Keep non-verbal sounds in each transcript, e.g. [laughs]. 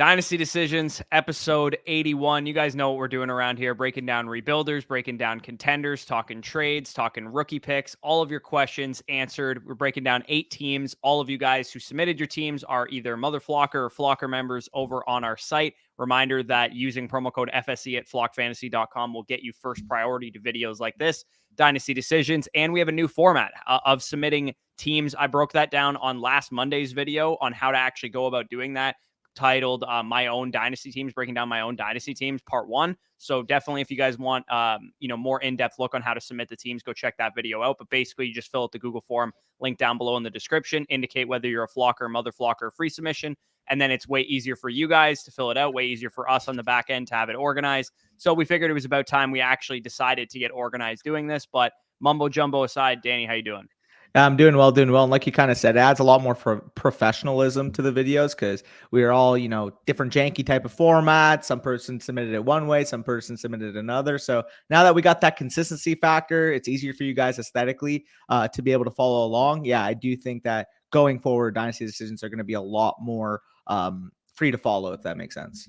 Dynasty Decisions, episode 81. You guys know what we're doing around here breaking down rebuilders, breaking down contenders, talking trades, talking rookie picks. All of your questions answered. We're breaking down eight teams. All of you guys who submitted your teams are either Mother Flocker or Flocker members over on our site. Reminder that using promo code FSE at flockfantasy.com will get you first priority to videos like this, Dynasty Decisions. And we have a new format uh, of submitting teams. I broke that down on last Monday's video on how to actually go about doing that titled uh, "My Own Dynasty Teams," breaking down my own dynasty teams, part one. So definitely, if you guys want, um, you know, more in-depth look on how to submit the teams, go check that video out. But basically, you just fill out the Google form, link down below in the description, indicate whether you're a flocker, mother flocker, free submission, and then it's way easier for you guys to fill it out, way easier for us on the back end to have it organized. So we figured it was about time we actually decided to get organized doing this. But mumbo jumbo aside, Danny, how you doing? I'm doing well, doing well. And like you kind of said, adds a lot more for professionalism to the videos because we are all, you know, different janky type of format. Some person submitted it one way, some person submitted another. So now that we got that consistency factor, it's easier for you guys aesthetically uh, to be able to follow along. Yeah, I do think that going forward, dynasty decisions are going to be a lot more um, free to follow, if that makes sense.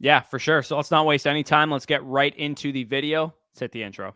Yeah, for sure. So let's not waste any time. Let's get right into the video. Let's hit the intro.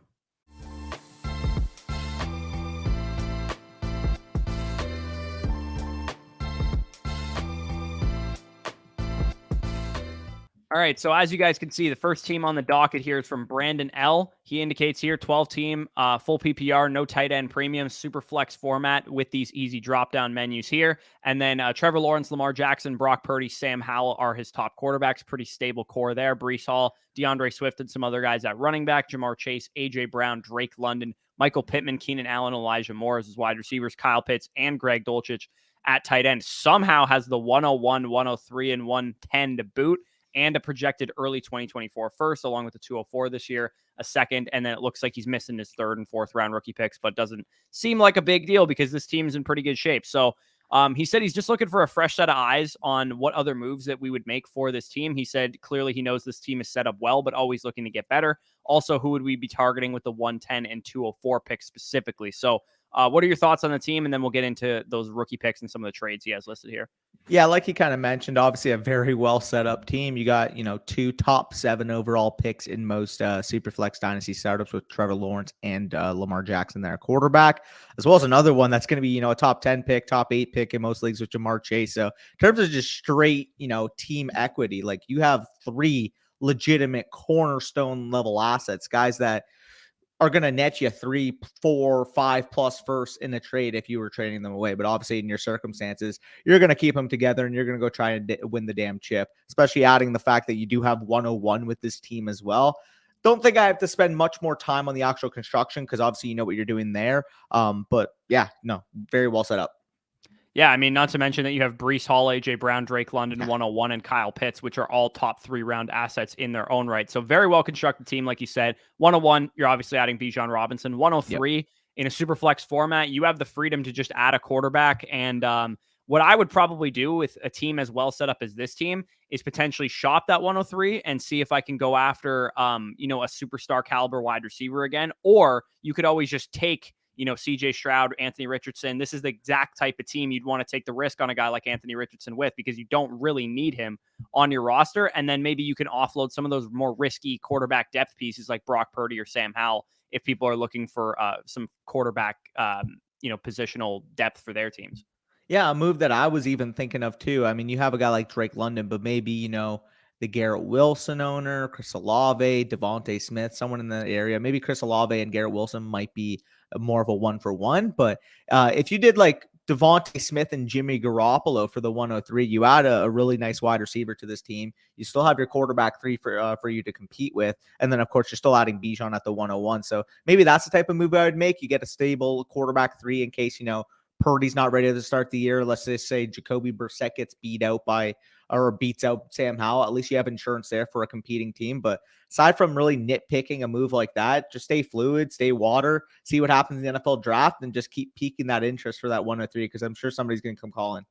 All right. So as you guys can see, the first team on the docket here is from Brandon L. He indicates here 12 team, uh, full PPR, no tight end premium, super flex format with these easy drop down menus here. And then uh, Trevor Lawrence, Lamar Jackson, Brock Purdy, Sam Howell are his top quarterbacks. Pretty stable core there. Breece Hall, D'Andre Swift, and some other guys at running back. Ja'Marr Chase, AJ Brown, Drake London, Michael Pittman, Keenan Allen, Elijah Moore as his wide receivers, Kyle Pitts, and Greg Dulcich at tight end. Somehow has the 101, 103, and 110 to boot and a projected early 2024 first, along with the 204 this year, a second. And then it looks like he's missing his third and fourth round rookie picks, but doesn't seem like a big deal because this team's in pretty good shape. So um, he said he's just looking for a fresh set of eyes on what other moves that we would make for this team. He said clearly he knows this team is set up well, but always looking to get better. Also, who would we be targeting with the 110 and 204 picks specifically? So uh, what are your thoughts on the team? And then we'll get into those rookie picks and some of the trades he has listed here. Yeah, like he kind of mentioned, obviously a very well set up team. You got, you know, two top seven overall picks in most uh, Superflex Dynasty startups with Trevor Lawrence and uh, Lamar Jackson there, quarterback, as well as another one that's going to be, you know, a top 10 pick, top eight pick in most leagues with Ja'Marr Chase. So, in terms of just straight, you know, team equity, like you have three legitimate cornerstone level assets, guys that are going to net you three, four, five plus first in a trade if you were trading them away. But obviously, in your circumstances, you're going to keep them together and you're going to go try and win the damn chip, especially adding the fact that you do have 101 with this team as well. Don't think I have to spend much more time on the actual construction because obviously you know what you're doing there. Um, but yeah, no, very well set up. Yeah, I mean, not to mention that you have Breece Hall, AJ Brown, Drake London, 101, and Kyle Pitts, which are all top three round assets in their own right. So very well constructed team, like you said. 101, you're obviously adding Bijan Robinson. 103 yep. in a super flex format, you have the freedom to just add a quarterback. And um, what I would probably do with a team as well set up as this team is potentially shop that 103 and see if I can go after, um, you know, a superstar caliber wide receiver again. Or you could always just take you know, CJ Stroud, Anthony Richardson. This is the exact type of team you'd want to take the risk on a guy like Anthony Richardson with because you don't really need him on your roster. And then maybe you can offload some of those more risky quarterback depth pieces like Brock Purdy or Sam Howell if people are looking for uh, some quarterback, um, you know, positional depth for their teams. Yeah, a move that I was even thinking of too. I mean, you have a guy like Drake London, but maybe, you know, the Garrett Wilson owner, Chris Olave, DeVonta Smith, someone in that area. Maybe Chris Olave and Garrett Wilson might be more of a one for one. But uh, if you did like DeVonta Smith and Jimmy Garoppolo for the 103, you add a, a, really nice wide receiver to this team. You still have your quarterback three for uh, for you to compete with, and then of course you're still adding Bijan at the 101. So maybe that's the type of move I would make. You get a stable quarterback three in case you know Purdy's not ready to start the year. Let's just say Jacoby Brissett gets beat out by or beats out Sam Howell. At least you have insurance there for a competing team. But aside from really nitpicking a move like that, just stay fluid, stay water, see what happens in the NFL draft, and just keep piquing that interest for that 103 because I'm sure somebody's going to come calling.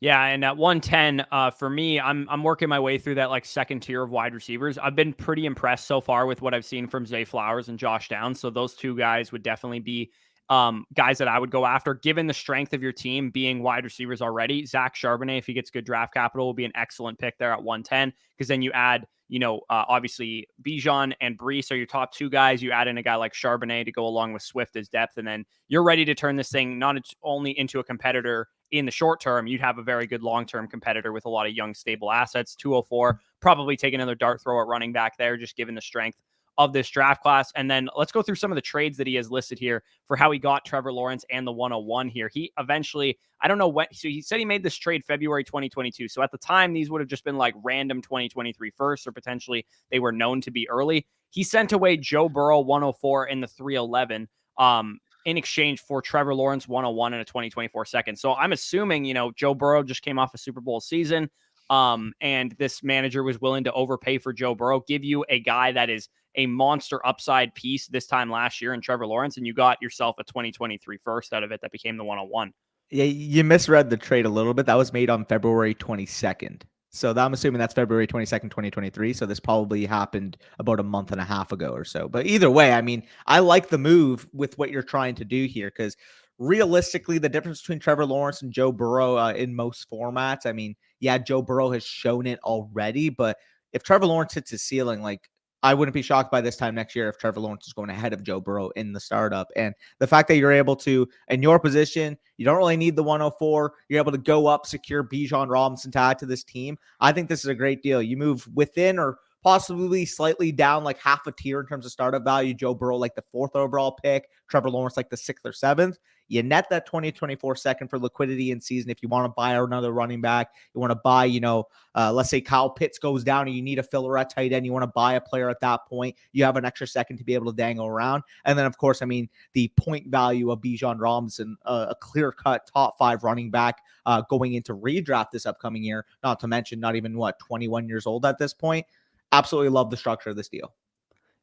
Yeah, and at 110, uh, for me, I'm I'm working my way through that like second tier of wide receivers. I've been pretty impressed so far with what I've seen from Zay Flowers and Josh Downs. So those two guys would definitely be um, guys that I would go after, given the strength of your team being wide receivers already. Zach Charbonnet, if he gets good draft capital, will be an excellent pick there at 110 because then you add, you know, uh, obviously Bijan and Breece are your top two guys. You add in a guy like Charbonnet to go along with Swift as depth, and then you're ready to turn this thing not only into a competitor in the short term, you'd have a very good long term competitor with a lot of young, stable assets. 204, probably take another dart throw at running back there, just given the strength of this draft class. And then let's go through some of the trades that he has listed here for how he got Trevor Lawrence and the 101 here. He eventually, I don't know when, so he said he made this trade February 2022. So at the time, these would have just been like random 2023 first, or potentially they were known to be early. He sent away Joe Burrow 104 in the 311. Um, in exchange for Trevor Lawrence 101 and a 2024 second. So I'm assuming, you know, Joe Burrow just came off a Super Bowl season. Um, and this manager was willing to overpay for Joe Burrow, give you a guy that is a monster upside piece this time last year in Trevor Lawrence, and you got yourself a 2023 first out of it that became the 101. Yeah, you misread the trade a little bit. That was made on February 22nd. So I'm assuming that's February 22nd, 2023. So this probably happened about a month and a half ago or so. But either way, I mean, I like the move with what you're trying to do here because realistically, the difference between Trevor Lawrence and Joe Burrow uh, in most formats, I mean, yeah, Joe Burrow has shown it already, but if Trevor Lawrence hits his ceiling, like I wouldn't be shocked by this time next year if Trevor Lawrence is going ahead of Joe Burrow in the startup. And the fact that you're able to, in your position, you don't really need the 104. You're able to go up, secure Bijan Robinson to add to this team. I think this is a great deal. You move within or possibly slightly down like half a tier in terms of startup value. Joe Burrow, like the fourth overall pick, Trevor Lawrence, like the sixth or seventh. You net that 2024 second for liquidity in season. If you want to buy another running back, you want to buy, you know, uh, let's say Kyle Pitts goes down and you need a filler at tight end, you want to buy a player at that point, you have an extra second to be able to dangle around. And then, of course, I mean, the point value of Bijan Robinson, uh, a clear cut top five running back uh, going into redraft this upcoming year, not to mention not even what, 21 years old at this point. Absolutely love the structure of this deal.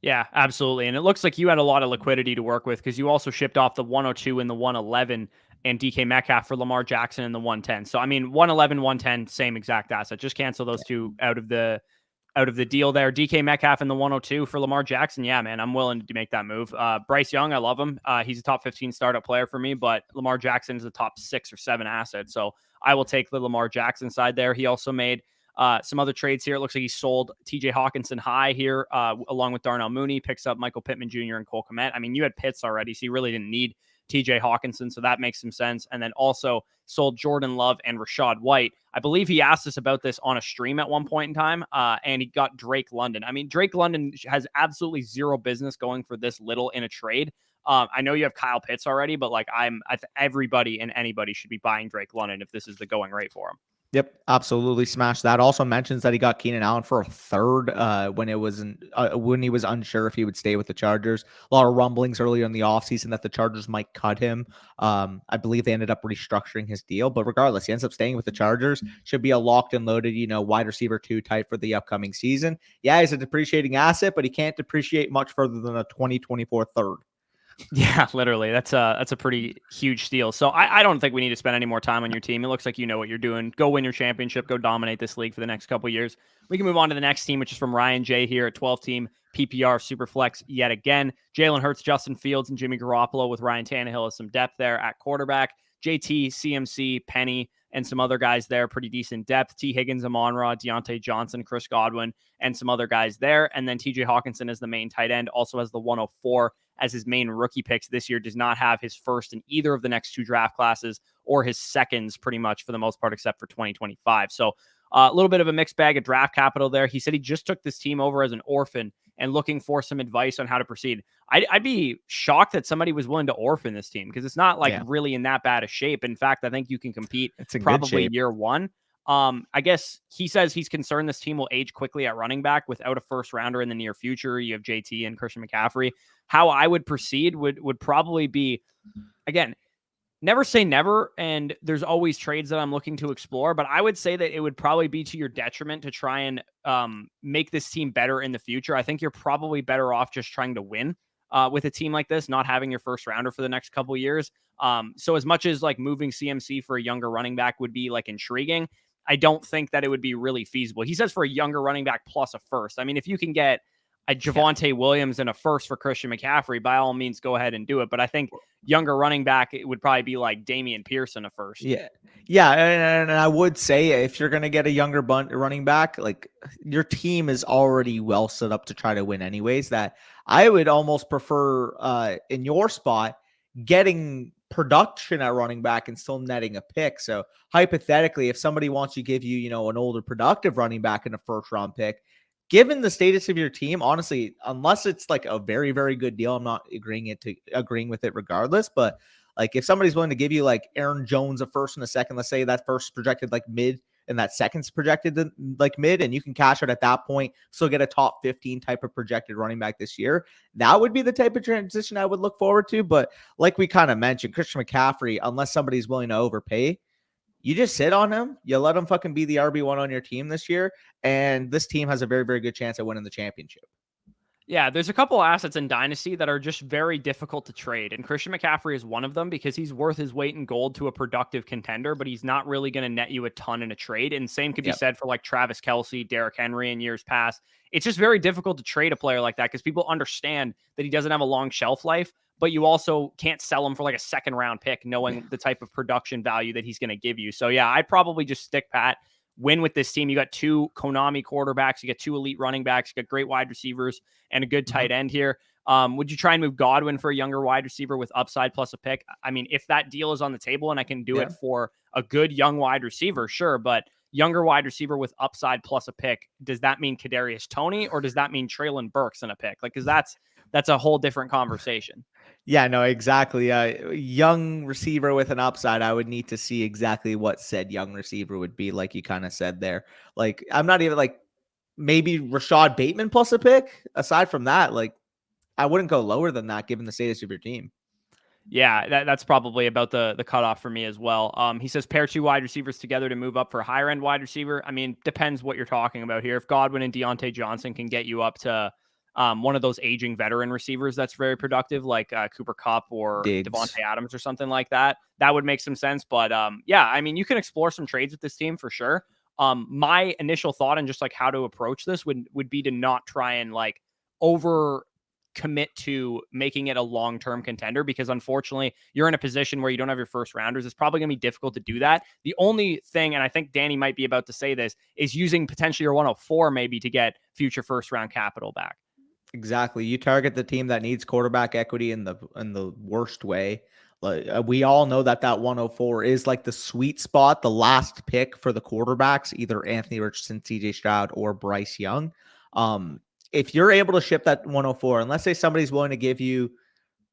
Yeah, absolutely. And it looks like you had a lot of liquidity to work with because you also shipped off the 102 and the 111 and DK Metcalf for Lamar Jackson and the 110. So I mean 111, 110, same exact asset. Just cancel those two out of the out of the deal there. DK Metcalf and the 102 for Lamar Jackson. Yeah, man, I'm willing to make that move. Uh, Bryce Young, I love him. Uh, he's a top 15 startup player for me, but Lamar Jackson is a top six or seven asset. So I will take the Lamar Jackson side there. He also made uh, some other trades here. It looks like he sold TJ Hockenson high here, uh, along with Darnell Mooney, picks up Michael Pittman Jr. and Cole Kmet. I mean, you had Pitts already, so you really didn't need TJ Hockenson. so that makes some sense. And then also sold Jordan Love and Rachaad White. I believe he asked us about this on a stream at one point in time, uh, and he got Drake London. I mean, Drake London has absolutely zero business going for this little in a trade. Um, I know you have Kyle Pitts already, but like I'm, everybody and anybody should be buying Drake London if this is the going rate for him. Yep, absolutely smashed that. Also mentions that he got Keenan Allen for a third uh, when it was uh, when he was unsure if he would stay with the Chargers. A lot of rumblings earlier in the offseason that the Chargers might cut him. Um, I believe they ended up restructuring his deal, but regardless, he ends up staying with the Chargers. Should be a locked and loaded, you know, wide receiver two type for the upcoming season. Yeah, he's a depreciating asset, but he can't depreciate much further than a 2024 third. Yeah, literally. That's a that's a pretty huge steal. So I, I don't think we need to spend any more time on your team. It looks like you know what you're doing. Go win your championship. Go dominate this league for the next couple years. We can move on to the next team, which is from Ryan J here at 12 team PPR Superflex yet again. Jalen Hurts, Justin Fields, and Jimmy Garoppolo with Ryan Tannehill as some depth there at quarterback. JT, CMC, Penny, and some other guys there, pretty decent depth. Tee Higgins, Amon Ra, Diontae Johnson, Chris Godwin, and some other guys there. And then TJ Hockenson is the main tight end, also has the 104 as his main rookie picks this year, does not have his first in either of the next two draft classes or his seconds, pretty much for the most part, except for 2025. So uh, a little bit of a mixed bag of draft capital there. He said he just took this team over as an orphan and looking for some advice on how to proceed. I'd, I'd be shocked that somebody was willing to orphan this team because it's not like yeah. really in that bad a shape. In fact, I think you can compete it's probably year one. Um, I guess he says he's concerned this team will age quickly at running back without a first rounder in the near future. You have JT and Christian McCaffrey. How I would proceed would would probably be again, never say never. And there's always trades that I'm looking to explore, but I would say that it would probably be to your detriment to try and um, make this team better in the future. I think you're probably better off just trying to win. Uh, with a team like this, not having your first rounder for the next couple years. Um, so as much as like moving CMC for a younger running back would be like intriguing, I don't think that it would be really feasible. He says for a younger running back plus a first. I mean, if you can get a Javonte Williams and a first for Christian McCaffrey, by all means, go ahead and do it. But I think younger running back, it would probably be like Damian Pearson a first. Yeah. Yeah. And, and I would say if you're going to get a younger bun- running back, like your team is already well set up to try to win, anyways. That I would almost prefer uh, in your spot getting production at running back and still netting a pick. So hypothetically, if somebody wants to give you, you know, an older productive running back in a first round pick, given the status of your team, honestly, unless it's like a very, very good deal, I'm not agreeing it to agreeing with it regardless. But like if somebody's willing to give you like Aaron Jones a first and a second, let's say that first projected like mid and that second's projected like mid, and you can cash it at that point, still get a top 15 type of projected running back this year. That would be the type of transition I would look forward to. But like we kind of mentioned, Christian McCaffrey, unless somebody's willing to overpay, you just sit on him. You let him fucking be the RB1 on your team this year. And this team has a very, very good chance at winning the championship. Yeah, there's a couple of assets in Dynasty that are just very difficult to trade. And Christian McCaffrey is one of them because he's worth his weight in gold to a productive contender, but he's not really going to net you a ton in a trade. And same could be yep. said for like Travis Kelce, Derrick Henry in years past. It's just very difficult to trade a player like that because people understand that he doesn't have a long shelf life, but you also can't sell him for like a second round pick knowing the type of production value that he's going to give you. So yeah, I'd probably just stick pat win with this team. You got two Konami quarterbacks, you got two elite running backs, you got great wide receivers, and a good tight mm-hmm. end here. Um, would you try and move Godwin for a younger wide receiver with upside plus a pick? I mean, if that deal is on the table and I can do yeah. it for a good young wide receiver, sure. But younger wide receiver with upside plus a pick, does that mean Kadarius Toney or does that mean Treylon Burks in a pick? Like, because that's that's a whole different conversation. Yeah, no, exactly. A uh, young receiver with an upside, I would need to see exactly what said young receiver would be, like you kind of said there. Like, I'm not even like maybe Rashod Bateman plus a pick. Aside from that, like, I wouldn't go lower than that given the status of your team. Yeah, that, that's probably about the the cutoff for me as well. Um, he says pair two wide receivers together to move up for a higher end wide receiver. I mean, depends what you're talking about here. If Godwin and Diontae Johnson can get you up to um, one of those aging veteran receivers that's very productive, like uh, Cooper Kupp or Diggs. Davante Adams or something like that. That would make some sense. But um, yeah, I mean, you can explore some trades with this team for sure. Um, my initial thought and just like how to approach this would would be to not try and like over commit to making it a long term contender because unfortunately you're in a position where you don't have your first rounders. It's probably going to be difficult to do that. The only thing, and I think Danny might be about to say this, is using potentially your 104 maybe to get future first round capital back. Exactly. You target the team that needs quarterback equity in the in the worst way. Like uh, we all know that that 104 is like the sweet spot, the last pick for the quarterbacks, either Anthony Richardson, CJ Stroud, or Bryce Young. Um, if you're able to ship that 104, and let's say somebody's willing to give you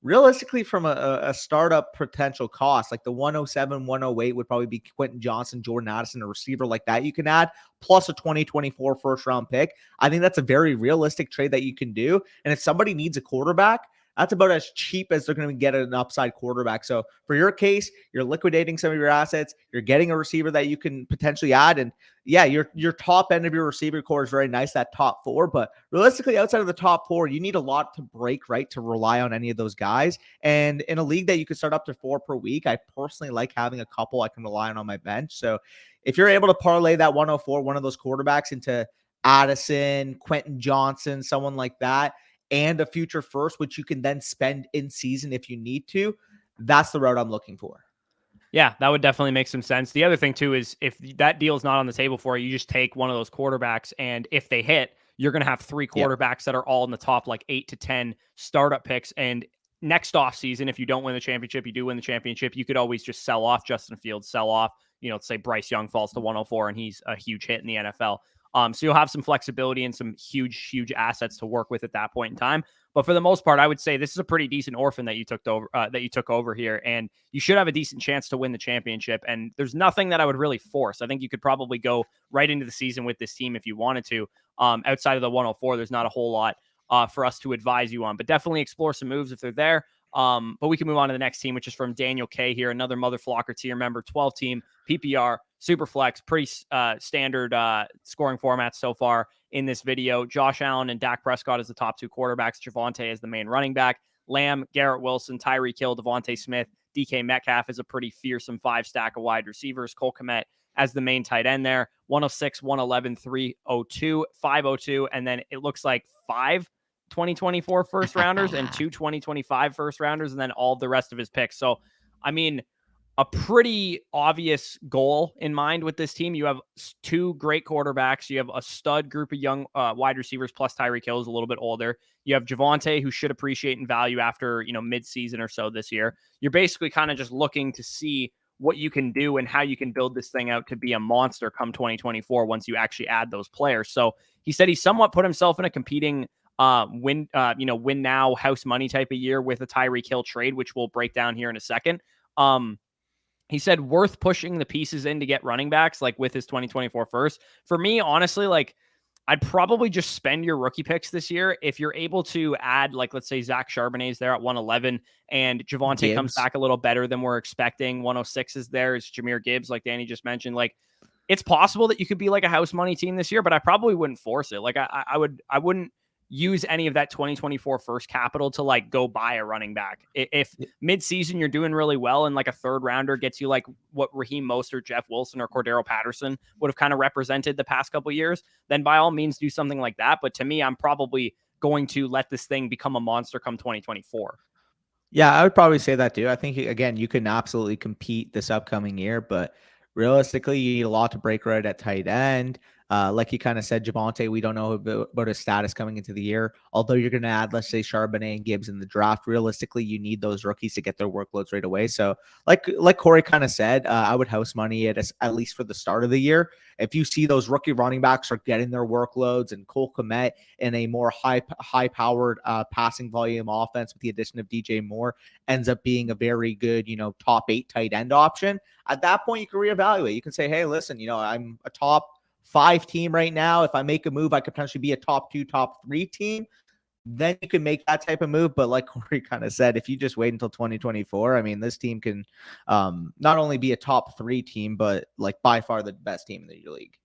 realistically from a, a, startup potential cost like the 107 108 would probably be quentin johnston jordan addison a receiver like that you can add plus a 2024 first round pick. I think that's a very realistic trade that you can do and if somebody needs a quarterback that's about as cheap as they're going to get an upside quarterback. So for your case, you're liquidating some of your assets. You're getting a receiver that you can potentially add, and yeah, your your top end of your receiver core is very nice. That top four, but realistically, outside of the top four, you need a lot to break right to rely on any of those guys. And in a league that you could start up to four per week, I personally like having a couple I can rely on on my bench. So if you're able to parlay that 104, one of those quarterbacks into Addison, Quentin Johnston, someone like that and a future first, which you can then spend in season if you need to. That's the route I'm looking for. Yeah, that would definitely make some sense. The other thing too is if that deal is not on the table for you, you just take one of those quarterbacks, and if they hit, you're going to have three quarterbacks that are all in the top like eight to ten startup picks. And next off season, if you don't win the championship, you do win the championship, you could always just sell off Justin Fields, sell off. You know, say Bryce Young falls to 104 and he's a huge hit in the NFL. Um, so you'll have some flexibility and some huge, huge assets to work with at that point in time. But for the most part, I would say this is a pretty decent orphan that you took over uh, that you took over here, and you should have a decent chance to win the championship. And there's nothing that I would really force. I think you could probably go right into the season with this team if you wanted to. Um, outside of the 104, there's not a whole lot uh, for us to advise you on, but definitely explore some moves if they're there. Um, but we can move on to the next team, which is from Daniel K here, another Mother Flocker tier member, 12 team PPR, super flex, pretty uh, standard uh, scoring formats so far in this video. Josh Allen and Dak Prescott as the top two quarterbacks, Javonte as the main running back, Lamb, Garrett Wilson, Tyreek Hill, DeVonta Smith, DK Metcalf is a pretty fearsome five stack of wide receivers. Cole Kmet as the main tight end there, 106, 111, 302, 502, and then it looks like five 2024 first rounders and [laughs] two 2025 first rounders, and then all the rest of his picks. So, I mean, a pretty obvious goal in mind with this team. You have two great quarterbacks. You have a stud group of young uh, wide receivers, plus Tyreek Hill is a little bit older. You have Javonte, who should appreciate and value after you know mid-season or so this year. You're basically kind of just looking to see what you can do and how you can build this thing out to be a monster come 2024 once you actually add those players. So he said he somewhat put himself in a competing uh, win, uh, you know, win now house money type of year with a Tyreek Hill trade, which we'll break down here in a second. Um, he said worth pushing the pieces in to get running backs like with his 2024 first. For me, honestly, like I'd probably just spend your rookie picks this year if you're able to add, like, let's say Zach Charbonnet's there at 111 and Javonte Gibbs. comes back a little better than we're expecting. 106 is there. Is Jahmyr Gibbs, like Danny just mentioned. Like, it's possible that you could be like a house money team this year, but I probably wouldn't force it. Like, I, I would, I wouldn't use any of that 2024 first capital to like go buy a running back. If midseason you're doing really well and like a third rounder gets you like what Raheem Mostert, Jeff Wilson, or Cordarrelle Patterson would have kind of represented the past couple years, then by all means do something like that. But to me, I'm probably going to let this thing become a monster come 2024. Yeah, I would probably say that too. I think again, you can absolutely compete this upcoming year, but realistically, you need a lot to break right at tight end. Uh, like you kind of said, Javonte, we don't know about his status coming into the year. Although you're going to add, let's say, Charbonnet and Gibbs in the draft, realistically, you need those rookies to get their workloads right away. So, like like Corey kind of said, uh, I would house money at at least for the start of the year. If you see those rookie running backs are getting their workloads and Cole Kmet in a more high high powered uh, passing volume offense with the addition of DJ Moore ends up being a very good, you know, top eight tight end option. At that point, you can reevaluate. You can say, hey, listen, you know, I'm a top five team right now. If I make a move, I could potentially be a top two, top three team. Then you can make that type of move. But like [laughs] Corey kind of said, if you just wait until 2024, I mean, this team can um, not only be a top three team, but like by far the best team in the league.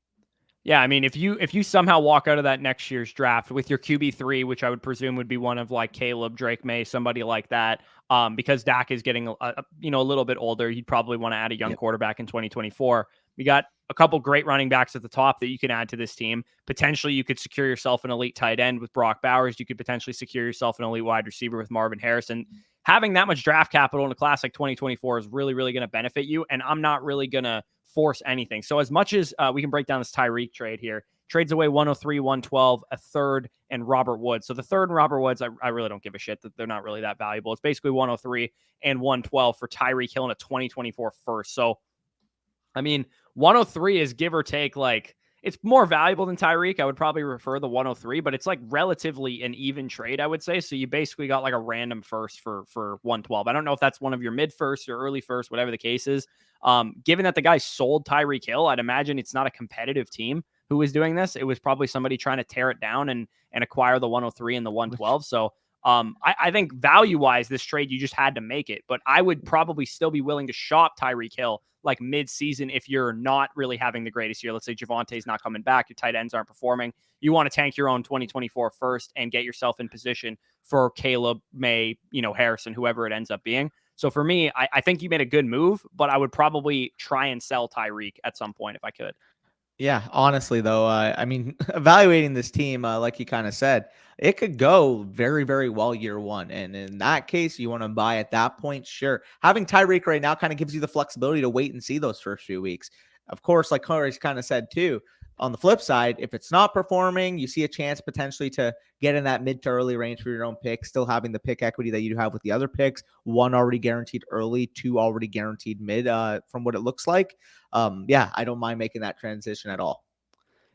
Yeah, I mean, if you if you somehow walk out of that next year's draft with your QB three, which I would presume would be one of like Caleb, Drake Maye, somebody like that, um, because Dak is getting a, a you know a little bit older, you'd probably want to add a young yep. quarterback in 2024. We got a couple great running backs at the top that you can add to this team. Potentially, you could secure yourself an elite tight end with Brock Bowers. You could potentially secure yourself an elite wide receiver with Marvin Harrison. Having that much draft capital in a class like 2024 is really, really going to benefit you. And I'm not really going to force anything. So, as much as uh, we can break down this Tyreek trade here, trades away 103, 112, a third, and Robert Woods. So the third and Robert Woods, I, I, really don't give a shit that they're not really that valuable. It's basically 103 and 112 for Tyreek Hill in a 2024 first. So, I mean, 103 is give or take like it's more valuable than Tyreek. I would probably refer the 103, but it's like relatively an even trade, I would say. So you basically got like a random first for for 112. I don't know if that's one of your mid first or early first, whatever the case is. Um, given that the guy sold Tyreek Hill, I'd imagine it's not a competitive team who was doing this. It was probably somebody trying to tear it down and and acquire the 103 and the 112. So um, I, I think value wise, this trade you just had to make it, but I would probably still be willing to shop Tyreek Hill like mid season if you're not really having the greatest year. Let's say Javonte's not coming back, your tight ends aren't performing. You want to tank your own 2024 first and get yourself in position for Caleb, Maye, you know, Harrison, whoever it ends up being. So for me, I, I think you made a good move, but I would probably try and sell Tyreek at some point if I could. Yeah, honestly though, uh, I mean, [laughs] evaluating this team, uh, like you kind of said, it could go very, very well year one, and in that case, you want to buy at that point. Sure, having Tyreek right now kind of gives you the flexibility to wait and see those first few weeks. Of course, like Corey's kind of said too, on the flip side, if it's not performing, you see a chance potentially to get in that mid to early range for your own pick, still having the pick equity that you have with the other picks, one already guaranteed early, two already guaranteed mid, uh, from what it looks like. Um, yeah, I don't mind making that transition at all.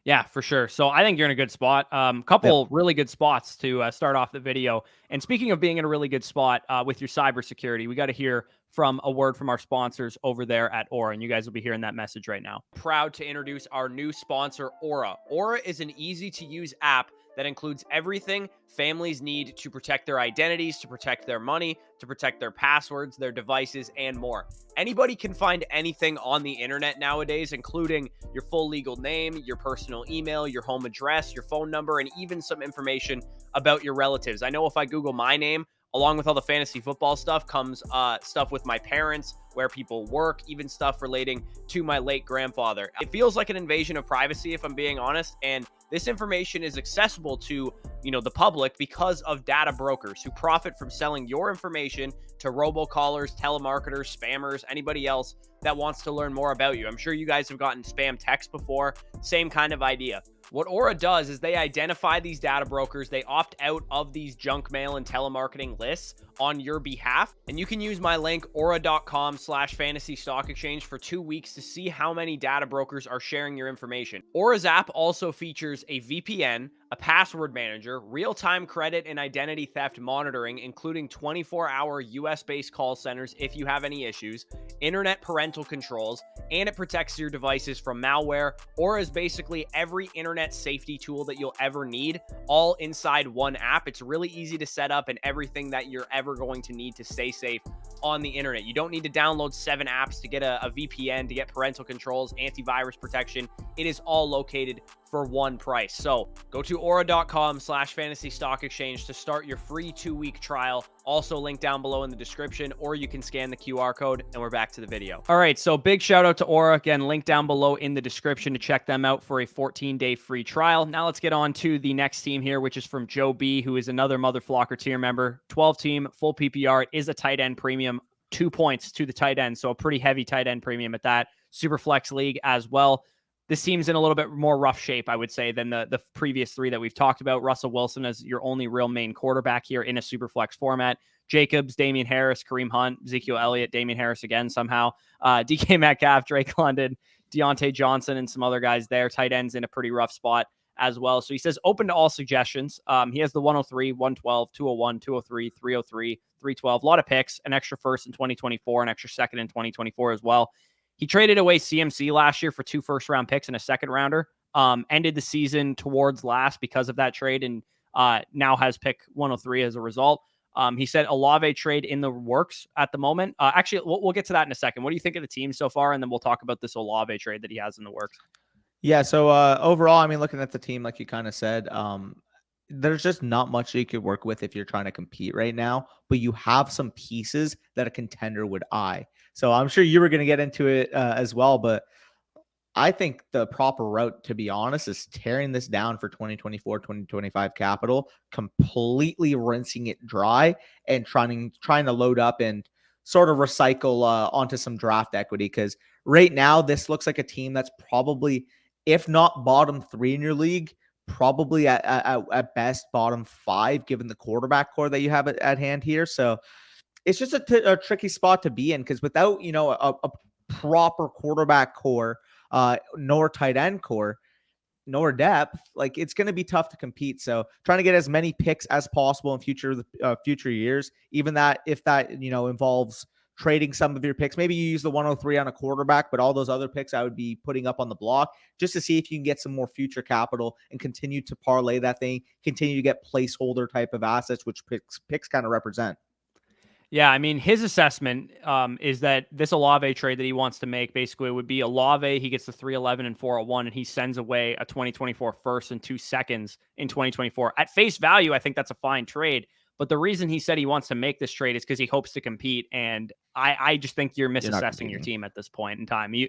Yeah, for sure. So I think you're in a good spot. Um, couple yep. really good spots to uh, start off the video. And speaking of being in a really good spot uh, with your cybersecurity, we got to hear from a word from our sponsors over there at Aura, and you guys will be hearing that message right now. Proud to introduce our new sponsor, Aura. Aura is an easy to use app that includes everything families need to protect their identities, to protect their money, to protect their passwords, their devices, and more. Anybody can find anything on the internet nowadays, including your full legal name, your personal email, your home address, your phone number, and even some information about your relatives. I know if I Google my name, along with all the fantasy football stuff comes uh, stuff with my parents where people work even stuff relating to my late grandfather it feels like an invasion of privacy if i'm being honest and This information is accessible to, you know, the public because of data brokers who profit from selling your information to robocallers, telemarketers, spammers, anybody else that wants to learn more about you. I'm sure you guys have gotten spam text before. Same kind of idea. What Aura does is they identify these data brokers, they opt out of these junk mail and telemarketing lists on your behalf. And you can use my link aura.com slash fantasy stock exchange for two weeks to see how many data brokers are sharing your information. Aura's app also features a VPN, a password manager, real time credit and identity theft monitoring, including 24 hour US based call centers if you have any issues, internet parental controls, and it protects your devices from malware. Aura is basically every internet safety tool that you'll ever need, all inside one app. It's really easy to set up and everything that you're ever going to need to stay safe on the internet. You don't need to download seven apps to get a, a VPN, to get parental controls, antivirus protection. It is all located for one price. So go to aura.com slash fantasy stock exchange to start your free two week trial. Also link down below in the description, or you can scan the QR code and we're back to the video. All right. So big shout out to Aura. Again, link down below in the description to check them out for a 14 day free trial. Now let's get on to the next team here, which is from Joe B, who is another Mother Flocker tier member. 12 team, full PPR. It is a tight end premium, two points to the tight end. So a pretty heavy tight end premium at that. Super flex league as well this team's in a little bit more rough shape, I would say, than the the previous three that we've talked about. Russell Wilson as your only real main quarterback here in a super flex format. Jacobs, Damien Harris, Kareem Hunt, Ezekiel Elliott, Damien Harris again somehow. Uh, [laughs] DK Metcalf, Drake London, Diontae Johnson, and some other guys there. Tight ends in a pretty rough spot as well. So he says open to all suggestions. Um, he has the 103, 112, 201, 203, 303, 312. A lot of picks, an extra first in 2024, an extra second in 2024 as well. He traded away CMC last year for two first round picks and a second rounder. Um, ended the season towards last because of that trade, and uh, now has pick 103 as a result. Um, he said Olave trade in the works at the moment. Uh, actually, we'll, we'll, get to that in a second. What do you think of the team so far? And then we'll talk about this Olave trade that he has in the works. Yeah. So uh, overall, I mean, looking at the team, like you kind of said, um, there's just not much you could work with if you're trying to compete right now, but you have some pieces that a contender would eye. So I'm sure you were going to get into it uh, as well, but I think the proper route, to be honest, is tearing this down for 2024, 2025 capital, completely rinsing it dry and trying trying to load up and sort of recycle uh, onto some draft equity. Because right now, this looks like a team that's probably, if not bottom three in your league, probably at, at, at best bottom five, given the quarterback core that you have at, at hand here. So it's just a, tricky spot to be in because without you know a, a proper quarterback core, uh, nor tight end core, nor depth, like it's going to be tough to compete. So trying to get as many picks as possible in future uh, future years, even that if that you know involves trading some of your picks. Maybe you use the 103 on a quarterback, but all those other picks I would be putting up on the block just to see if you can get some more future capital and continue to parlay that thing, continue to get placeholder type of assets, which picks picks kind of represent. Yeah, I mean, his assessment um, is that this Olave trade that he wants to make basically would be Olave. He gets the 311 and 401, and he sends away a 2024 first and two seconds in 2024. At face value, I think that's a fine trade. But the reason he said he wants to make this trade is because he hopes to compete. And I, I just think you're misassessing you're your team at this point in time. You,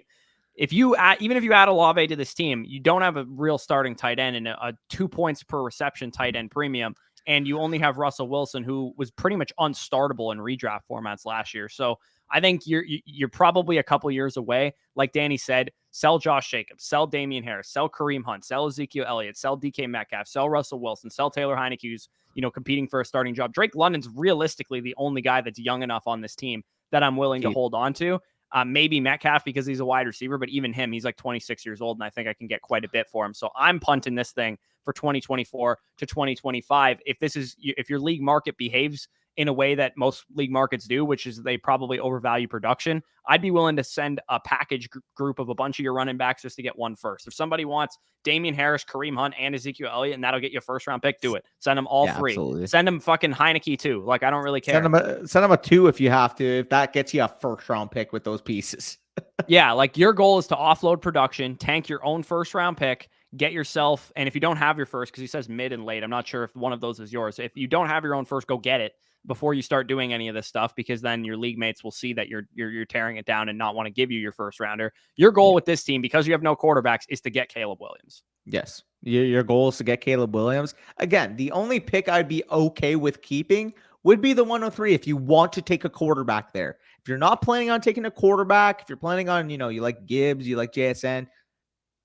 if you add, even if you add Olave to this team, you don't have a real starting tight end and a, a two points per reception tight end premium and you only have Russell Wilson, who was pretty much unstartable in redraft formats last year. So I think you're you're probably a couple years away. Like Danny said, sell Josh Jacobs, sell Damien Harris, sell Kareem Hunt, sell Ezekiel Elliott, sell DK Metcalf, sell Russell Wilson, sell Taylor Heinicke, who's you know competing for a starting job. Drake London's realistically the only guy that's young enough on this team that I'm willing to hold on to. Uh, maybe Metcalf because he's a wide receiver, but even him, he's like 26 years old, and I think I can get quite a bit for him. So I'm punting this thing for 2024 to 2025. If this is if your league market behaves in a way that most league markets do, which is they probably overvalue production, I'd be willing to send a package gr- group of a bunch of your running backs just to get one first. If somebody wants Damien Harris, Kareem Hunt, and Ezekiel Elliott, and that'll get you a first round pick, do it. Send them all yeah, three. Absolutely. Send them fucking Heinicke too. Like I don't really care. Send them a send them a two if you have to. If that gets you a first round pick with those pieces. [laughs] yeah, like your goal is to offload production, tank your own first round pick, get yourself, and if you don't have your first, because he says mid and late, I'm not sure if one of those is yours. If you don't have your own first, go get it before you start doing any of this stuff, because then your league mates will see that you're you're, you're tearing it down and not want to give you your first rounder. Your goal with this team, because you have no quarterbacks, is to get Caleb Williams. Yes. Your, your goal is to get Caleb Williams. Again, the only pick I'd be okay with keeping would be the 103 if you want to take a quarterback there. If you're not planning on taking a quarterback, if you're planning on, you know, you like Gibbs, you like JSN,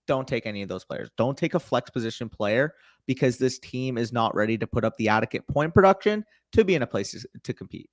don't take any of those players. Don't take a flex position player because this team is not ready to put up the adequate point production to be in a place to compete.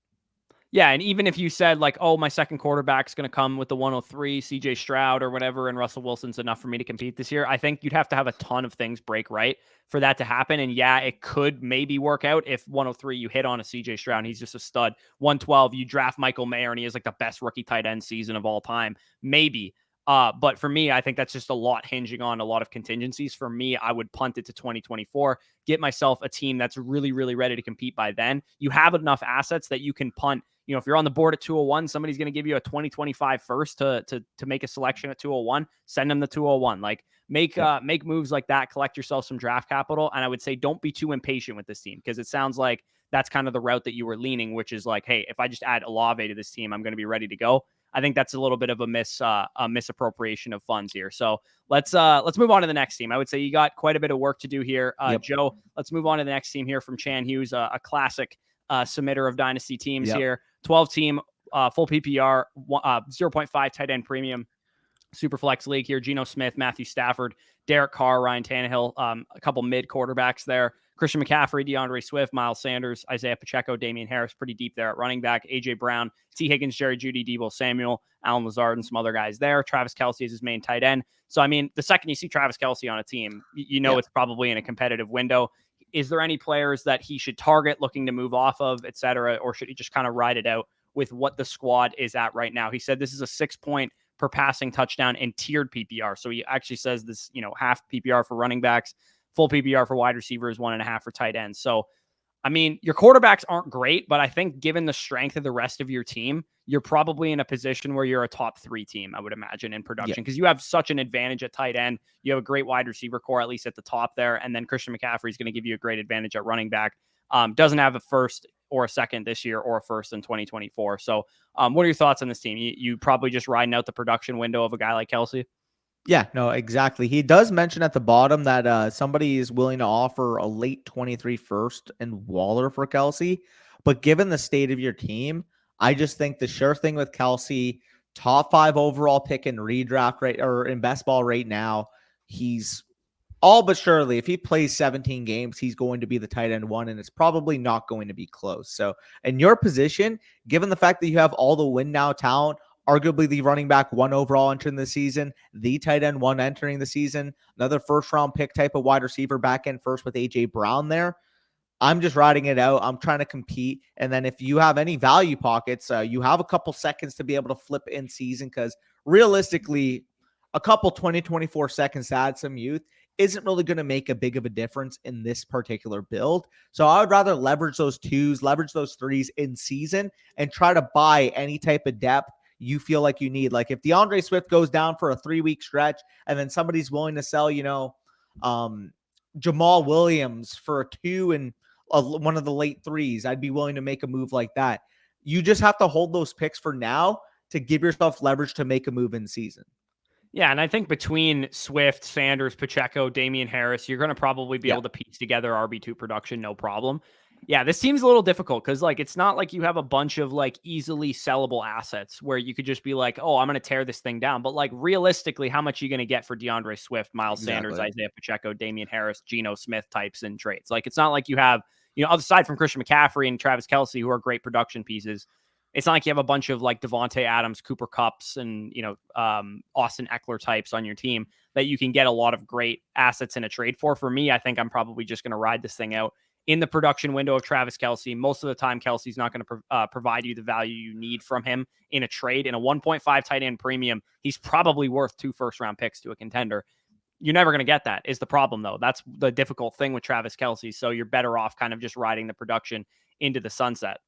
Yeah, and even if you said like, "Oh, my second quarterback's going to come with the 103, CJ Stroud or whatever, and Russell Wilson's enough for me to compete this year," I think you'd have to have a ton of things break right for that to happen. And yeah, it could maybe work out if 103 you hit on a CJ Stroud, he's just a stud. 112 you draft Michael Mayer, and he is like the best rookie tight end season of all time, maybe. Uh, but for me, I think that's just a lot hinging on a lot of contingencies. For me, I would punt it to 2024, get myself a team that's really, really ready to compete by then. You have enough assets that you can punt you know, if you're on the board at 201, somebody's going to give you a 2025 first to to to make a selection at 201, send them the 201. Like make yeah. uh make moves like that, collect yourself some draft capital. And I would say don't be too impatient with this team because it sounds like that's kind of the route that you were leaning, which is like, hey, if I just add Olave to this team, I'm going to be ready to go. I think that's a little bit of a miss uh, a misappropriation of funds here. So let's uh let's move on to the next team. I would say you got quite a bit of work to do here, uh, yep. Joe. Let's move on to the next team here from Chan Hughes, uh, a classic uh, submitter of dynasty teams yep. here. 12 team, uh, full PPR, uh, 0.5 tight end premium, super flex league here. Geno Smith, Matthew Stafford, Derek Carr, Ryan Tannehill, um, a couple mid quarterbacks there. Christian McCaffrey, D'Andre Swift, Miles Sanders, Isiah Pacheco, Damien Harris, pretty deep there at running back. AJ Brown, Tee Higgins, Jerry Jeudy, Deebo Samuel, Allen Lazard, and some other guys there. Travis Kelce is his main tight end. So, I mean, the second you see Travis Kelce on a team, you know yeah. it's probably in a competitive window. Is there any players that he should target looking to move off of, et cetera, or should he just kind of ride it out with what the squad is at right now? He said this is a six point per passing touchdown and tiered PPR. So he actually says this, you know, half PPR for running backs, full PPR for wide receivers, one and a half for tight ends. So I mean, your quarterbacks aren't great, but I think given the strength of the rest of your team, you're probably in a position where you're a top three team, I would imagine, in production because yeah. you have such an advantage at tight end. You have a great wide receiver core, at least at the top there. And then Christian McCaffrey is going to give you a great advantage at running back. Um, doesn't have a first or a second this year or a first in 2024. So, um, what are your thoughts on this team? You, you probably just riding out the production window of a guy like Kelce? Yeah, no, exactly. He does mention at the bottom that uh, somebody is willing to offer a late 23 first and Waller for Kelce. But given the state of your team, I just think the sure thing with Kelce, top five overall pick in redraft rate or in best ball right now, he's all but surely, if he plays 17 games, he's going to be the tight end one, and it's probably not going to be close. So, in your position, given the fact that you have all the win now talent, arguably the running back one overall entering the season, the tight end one entering the season, another first round pick type of wide receiver back end first with AJ Brown there. I'm just riding it out. I'm trying to compete. And then if you have any value pockets, uh, you have a couple seconds to be able to flip in season because realistically, a couple 20, 24 seconds to add some youth isn't really going to make a big of a difference in this particular build. So I would rather leverage those twos, leverage those threes in season, and try to buy any type of depth you feel like you need. Like if D'Andre Swift goes down for a three week stretch and then somebody's willing to sell, you know, um, Jamaal Williams for a two and a, one of the late threes, I'd be willing to make a move like that. You just have to hold those picks for now to give yourself leverage to make a move in season. Yeah, and I think between Swift, Sanders, Pacheco, Damien Harris, you're going to probably be yeah. able to piece together RB2 production no problem. Yeah, this seems a little difficult because like it's not like you have a bunch of like easily sellable assets where you could just be like, oh, I'm going to tear this thing down. But like realistically, how much are you going to get for D'Andre Swift, Miles exactly. Sanders, Isiah Pacheco, Damien Harris, Geno Smith types in trades? Like it's not like you have, you know, aside from Christian McCaffrey and Travis Kelce, who are great production pieces, it's not like you have a bunch of like Davante Adams, Cooper Kupps, and you know um, Austin Ekeler types on your team that you can get a lot of great assets in a trade for. For me, I think I'm probably just going to ride this thing out in the production window of Travis Kelce. Most of the time, Kelce's not going to pro- uh, provide you the value you need from him in a trade. In a 1.5 tight end premium, he's probably worth two first round picks to a contender. You're never going to get that, is the problem, though. That's the difficult thing with Travis Kelce. So you're better off kind of just riding the production into the sunset.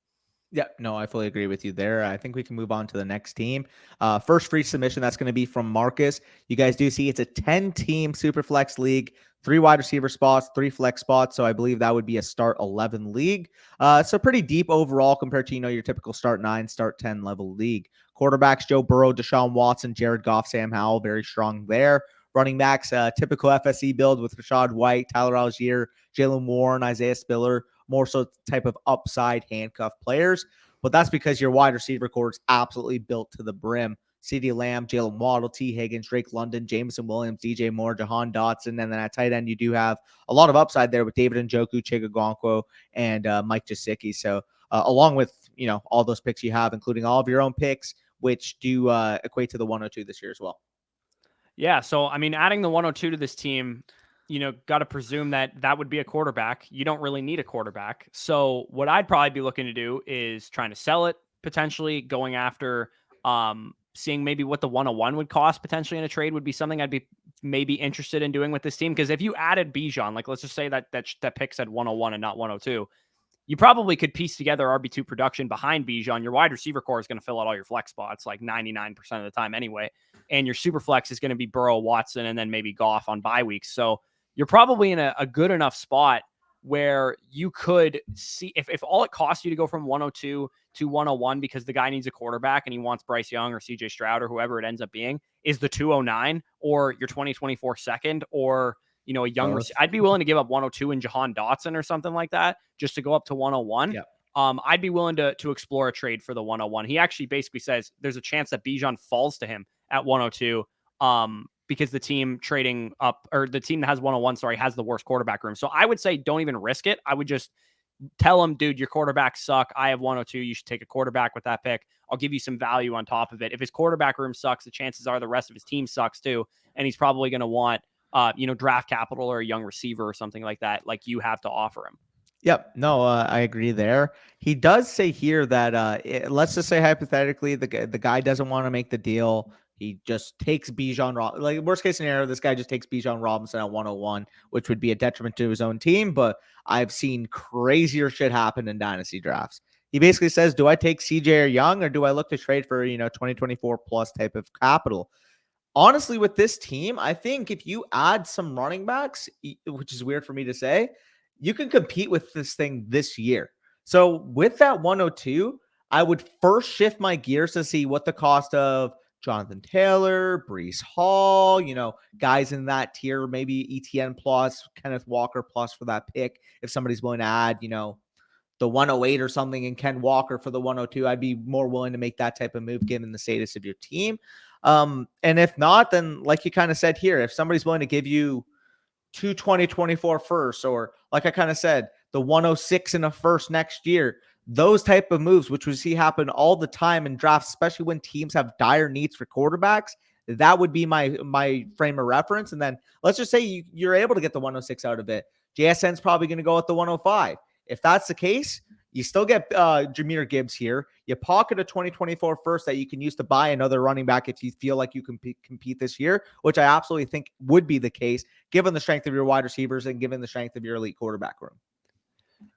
Yeah, no, I fully agree with you there. I think we can move on to the next team. Uh, first free submission, that's going to be from Marcus. You guys do see it's a 10 team super flex league, three wide receiver spots, three flex spots. So I believe that would be a start 11 league. Uh, so pretty deep overall compared to, you know, your typical start nine, start 10 level league. Quarterbacks, Joe Burrow, Deshaun Watson, Jared Goff, Sam Howell, very strong there. running backs, uh, typical FSE build with Rachaad White, Tyler Allgeier, Jaylen Warren, Isaiah Spiller, more so type of upside handcuff players. But that's because your wide receiver core is absolutely built to the brim. CeeDee Lamb, Jalen Waddle, Tee Higgins, Drake London, Jameson Williams, DJ Moore, Jahan Dotson. And then at tight end, you do have a lot of upside there with David Njoku, Chig and uh, Mike Gesicki. So uh, along with, you know, all those picks you have, including all of your own picks, which do uh, equate to the 102 this year as well. Yeah. So, I mean, adding the 102 to this team, you know, got to presume that that would be a quarterback. You don't really need a quarterback. So, what I'd probably be looking to do is trying to sell it potentially, going after um, seeing maybe what the 101 would cost potentially in a trade would be something I'd be maybe interested in doing with this team. Because if you added Bijan, like let's just say that that that pick said 101 and not 102, you probably could piece together RB2 production behind Bijan. Your wide receiver core is going to fill out all your flex spots like 99% of the time anyway. And your super flex is going to be Burrow, Watson, and then maybe Goff on bye weeks. So you're probably in a, a good enough spot where you could see if, if all it costs you to go from 102 to 101 because the guy needs a quarterback and he wants Bryce Young or CJ Stroud or whoever it ends up being is the 209 or your 2024 second or you know a young I'd be willing to give up 102 and Jahan Dotson or something like that just to go up to 101. Yeah. Um, I'd be willing to to explore a trade for the 101. He actually basically says there's a chance that Bijan falls to him at 102. Um, because the team trading up or the team that has 101, sorry, has the worst quarterback room. So I would say don't even risk it. I would just tell him, dude, your quarterbacks suck. I have 102. You should take a quarterback with that pick. I'll give you some value on top of it. If his quarterback room sucks, the chances are the rest of his team sucks too. And he's probably going to want, uh, you know, draft capital or a young receiver or something like that, like you have to offer him. Yep. No, uh, I agree there. He does say here that uh, it, let's just say hypothetically the the guy doesn't want to make the deal. He just takes Bijan Rob like worst case scenario, this guy just takes Bijan Robinson at 101, which would be a detriment to his own team. But I've seen crazier shit happen in dynasty drafts. He basically says, Do I take CJ or Young or do I look to trade for, you know, 2024 plus type of capital? Honestly, with this team, I think if you add some running backs, which is weird for me to say, you can compete with this thing this year. So with that 102, I would first shift my gears to see what the cost of Jonathan Taylor, Breece Hall, you know, guys in that tier, maybe ETN plus, Kenneth Walker plus for that pick. If somebody's willing to add, you know, the 108 or something and Ken Walker for the 102, I'd be more willing to make that type of move given the status of your team. Um, and if not, then like you kind of said here, if somebody's willing to give you two 2024 first, or like I kind of said, the 106 in a first next year, those type of moves, which we see happen all the time in drafts, especially when teams have dire needs for quarterbacks, that would be my my frame of reference. And then let's just say you, you're able to get the 106 out of it. JSN's probably going to go at the 105. If that's the case, you still get uh, Jahmyr Gibbs here. You pocket a 2024 first that you can use to buy another running back if you feel like you can compete this year, which I absolutely think would be the case given the strength of your wide receivers and given the strength of your elite quarterback room.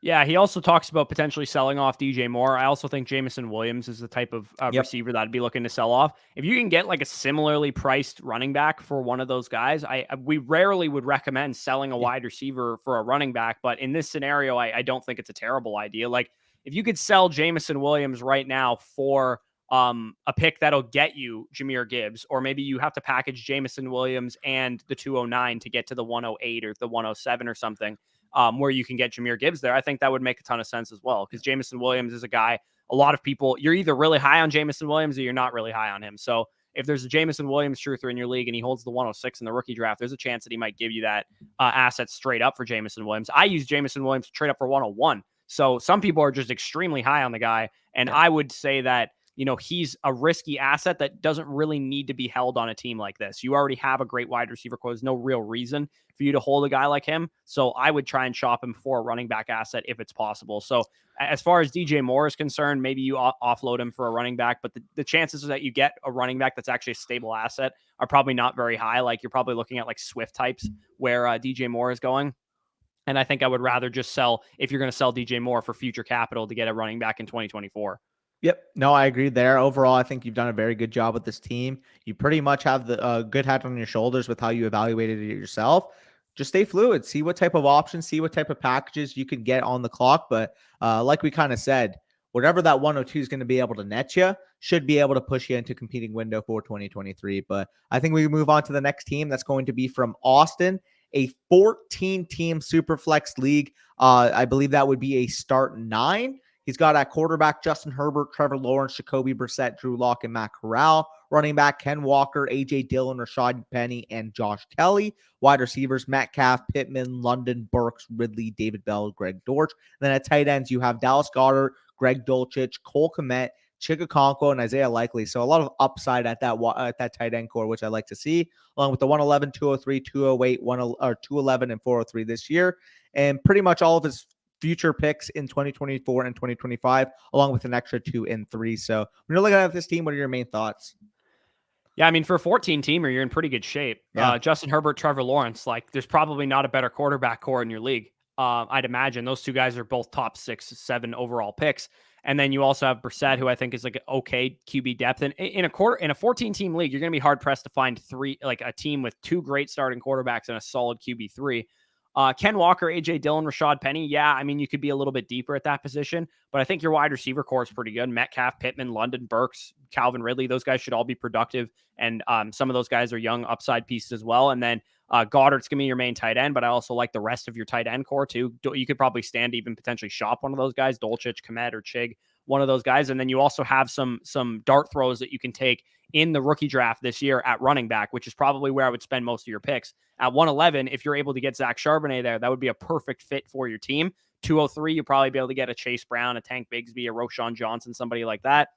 Yeah, he also talks about potentially selling off DJ Moore. I also think Jameson Williams is the type of uh, yep. receiver that I'd be looking to sell off. If you can get like a similarly priced running back for one of those guys, I we rarely would recommend selling a wide receiver for a running back. But in this scenario, I, I don't think it's a terrible idea. Like if you could sell Jameson Williams right now for um, a pick that'll get you Jahmyr Gibbs, or maybe you have to package Jameson Williams and the 209 to get to the 108 or the 107 or something um, where you can get Jahmyr Gibbs there, I think that would make a ton of sense as well. Because Jameson Williams is a guy, a lot of people, you're either really high on Jameson Williams or you're not really high on him. So if there's a Jameson Williams truther in your league and he holds the 106 in the rookie draft, there's a chance that he might give you that uh, asset straight up for Jameson Williams. I use Jameson Williams to trade up for 101. So some people are just extremely high on the guy. And yeah. I would say that you know, he's a risky asset that doesn't really need to be held on a team like this. You already have a great wide receiver core. There's no real reason for you to hold a guy like him. So I would try and shop him for a running back asset if it's possible. So as far as DJ Moore is concerned, maybe you offload him for a running back, but the, the chances that you get a running back that's actually a stable asset are probably not very high. Like you're probably looking at like Swift types where uh, DJ Moore is going. And I think I would rather just sell if you're going to sell DJ Moore for future capital to get a running back in 2024. Yep. No, I agree there. Overall, I think you've done a very good job with this team. You pretty much have the uh, good hat on your shoulders with how you evaluated it yourself. Just stay fluid. See what type of options, see what type of packages you can get on the clock. But uh, like we kind of said, whatever that 102 is going to be able to net you should be able to push you into competing window for 2023. But I think we move on to the next team that's going to be from Austin, a 14 team super flex league. Uh, I believe that would be a start nine. He's got at quarterback Justin Herbert, Trevor Lawrence, Jacoby Brissett, Drew Lock, and Matt Corral. Running back Ken Walker, AJ Dillon, Rashaad Penny, and Josh Kelley. Wide receivers Metcalf, Pittman, London, Burks, Ridley, David Bell, Greg Dortch. then at tight ends, you have Dallas Goedert, Greg Dulcich, Cole Kmet, Chig and Isaiah Likely. So a lot of upside at that at that tight end core, which I like to see, along with the 111, 203, 208, 1 or 211, and 403 this year. And pretty much all of his future picks in 2024 and 2025, along with an extra two and three. So when you're looking at this team, what are your main thoughts? Yeah, I mean, for a 14 teamer, you're in pretty good shape. Yeah. Uh, Justin Herbert, Trevor Lawrence, like there's probably not a better quarterback core in your league. Uh, I'd imagine those two guys are both top six, seven overall picks. And then you also have Brissett, who I think is like okay QB depth. And in a quarter in a 14 team league, you're going to be hard pressed to find three like a team with two great starting quarterbacks and a solid QB three. Uh, Ken Walker, AJ Dillon, Rashaad Penny. Yeah, I mean, you could be a little bit deeper at that position, but I think your wide receiver core is pretty good. Metcalf, Pittman, London, Burks, Calvin Ridley. Those guys should all be productive. And um, some of those guys are young upside pieces as well. And then uh, Goedert's going to be your main tight end, but I also like the rest of your tight end core too. You could probably stand to even potentially shop one of those guys, Dulcich, Kmet, or Chig, one of those guys. And then you also have some some dart throws that you can take in the rookie draft this year at running back, which is probably where I would spend most of your picks. At 111, if you're able to get Zach Charbonnet there, that would be a perfect fit for your team. 203, you'll probably be able to get a Chase Brown, a Tank Bigsby, a Roschon Johnson, somebody like that.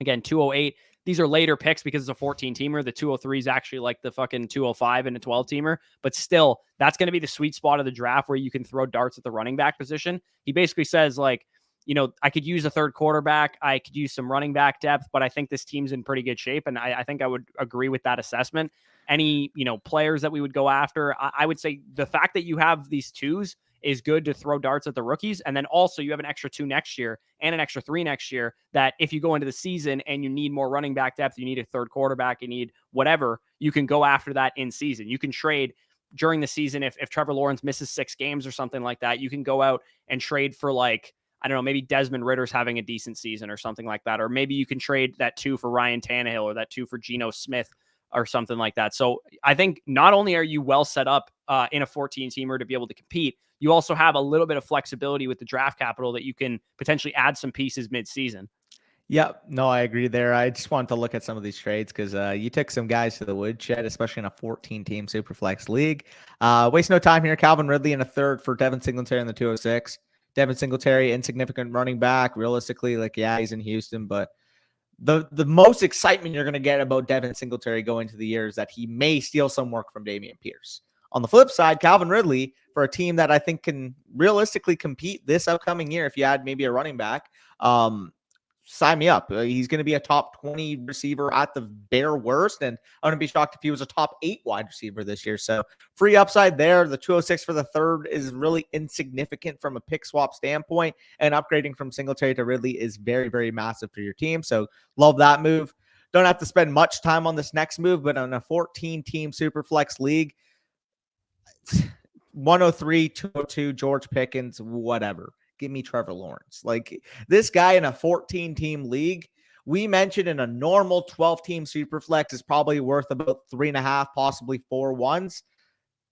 Again, 208. These are later picks because it's a 14 teamer. The 203 is actually like the fucking 205 and a 12 teamer, but still, that's going to be the sweet spot of the draft where you can throw darts at the running back position. He basically says, like, you know, I could use a third quarterback. I could use some running back depth, but I think this team's in pretty good shape. And I, I think I would agree with that assessment. Any, you know, players that we would go after, I, I, would say the fact that you have these twos is good to throw darts at the rookies. And then also you have an extra two next year and an extra three next year that if you go into the season and you need more running back depth, you need a third quarterback, you need whatever, you can go after that in season. You can trade during the season if, if Trevor Lawrence misses six games or something like that, you can go out and trade for like I don't know, maybe Desmond Ridder's having a decent season or something like that. Or maybe you can trade that two for Ryan Tannehill or that two for Geno Smith or something like that. So I think not only are you well set up uh, in a 14 teamer to be able to compete, you also have a little bit of flexibility with the draft capital that you can potentially add some pieces mid-season. Yep. No, I agree there. I just wanted to look at some of these trades because uh, you took some guys to the woodshed, especially in a 14 team Superflex league. Uh, waste no time here. Calvin Ridley in a third for Devin Singletary in the 206. Devin Singletary, insignificant running back. Realistically, like yeah, he's in Houston, but the the most excitement you're going to get about Devin Singletary going to the year is that he may steal some work from Dameon Pierce. On the flip side, Calvin Ridley for a team that I think can realistically compete this upcoming year, if you add maybe a running back, um, sign me up. Uh, he's going to be a top 20 receiver at the bare worst. And I wouldn't be shocked if he was a top eight wide receiver this year. So free upside there. The 206 for the third is really insignificant from a pick swap standpoint. And upgrading from Singletary to Ridley is very, very massive for your team. So love that move. Don't have to spend much time on this next move, but on a 14 team super flex league, [sighs] 103, 202, George Pickens, whatever give me Trevor Lawrence. Like this guy in a 14 team league, we mentioned in a normal 12 team super flex is probably worth about three and a half, possibly four ones.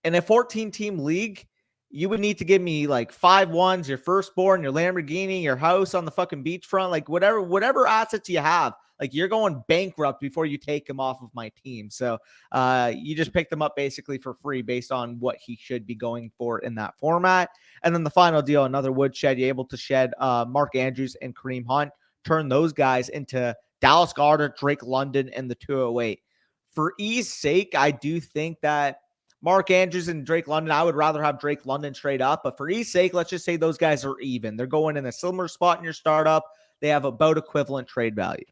In a 14 team league, you would need to give me like five ones, your firstborn, your Lamborghini, your house on the fucking beachfront, like whatever, whatever assets you have. Like you're going bankrupt before you take him off of my team. So uh, you just pick them up basically for free based on what he should be going for in that format. And then the final deal, another woodshed, you're able to shed uh, Mark Andrews and Kareem Hunt, turn those guys into Dallas Goedert, Drake London, and the 208. For ease sake, I do think that Mark Andrews and Drake London, I would rather have Drake London straight up. But for ease sake, let's just say those guys are even. They're going in a similar spot in your startup. They have about equivalent trade value.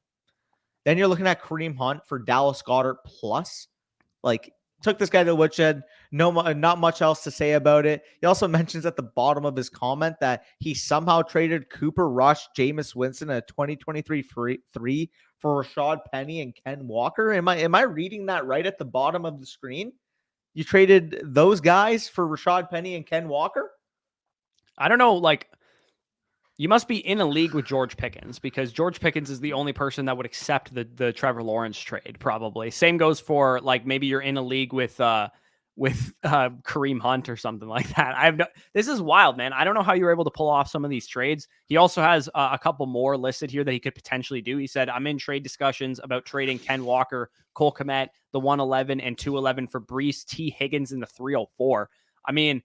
Then you're looking at Kareem Hunt for Dallas Goedert plus. Like, took this guy to the woodshed. No, not much else to say about it. He also [laughs] mentions at the bottom of his comment that he somehow traded Cooper Rush, Jameis Winston, a 2023 free, three for Rashaad Penny and Ken Walker. Am I am I reading that right at the bottom of the screen? You traded those guys for Rashaad Penny and Ken Walker? I don't know. Like You must be in a league with George Pickens because George Pickens is the only person that would accept the the Trevor Lawrence trade. Probably same goes for like maybe you're in a league with uh with uh, Kareem Hunt or something [laughs] like that. I have no. This is wild, man. I don't know how you were able to pull off some of these trades. He also has uh, a couple more listed here that he could potentially do. He said, "I'm in trade discussions about trading Ken Walker, Cole Kmet, the 111 and 211 for Breece, Tee Higgins in the 304." I mean,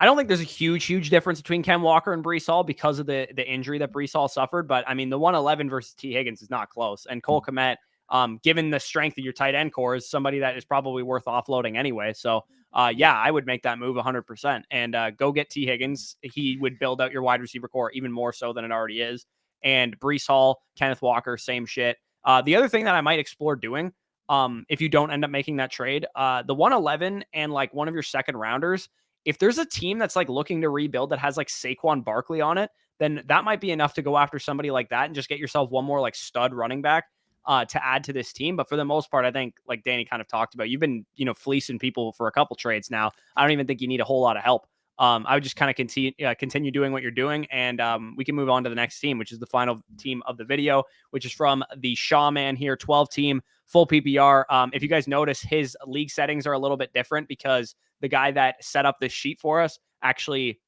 I don't think there's a huge, huge difference between Ken Walker and Breece Hall because of the the injury that Breece Hall suffered. But I mean, the 111 versus T. Higgins is not close, and Cole hmm. Kmet um, given the strength of your tight end core, is somebody that is probably worth offloading anyway. So, uh, yeah, I would make that move 100% and uh, go get T. Higgins. He would build out your wide receiver core even more so than it already is. And Breece Hall, Kenneth Walker, same shit. Uh, the other thing that I might explore doing, um, if you don't end up making that trade, uh, the 111 and like one of your second rounders, if there's a team that's like looking to rebuild that has like Saquon Barkley on it, then that might be enough to go after somebody like that and just get yourself one more like stud running back uh, to add to this team. But for the most part, I think like Danny kind of talked about, you've been you know fleecing people for a couple trades now. I don't even think you need a whole lot of help. Um, I would just kind of continue uh, continue doing what you're doing, and um, we can move on to the next team, which is the final team of the video, which is from the Shaw Man here, 12 team full PPR. Um, if you guys notice, his league settings are a little bit different because the guy that set up this sheet for us actually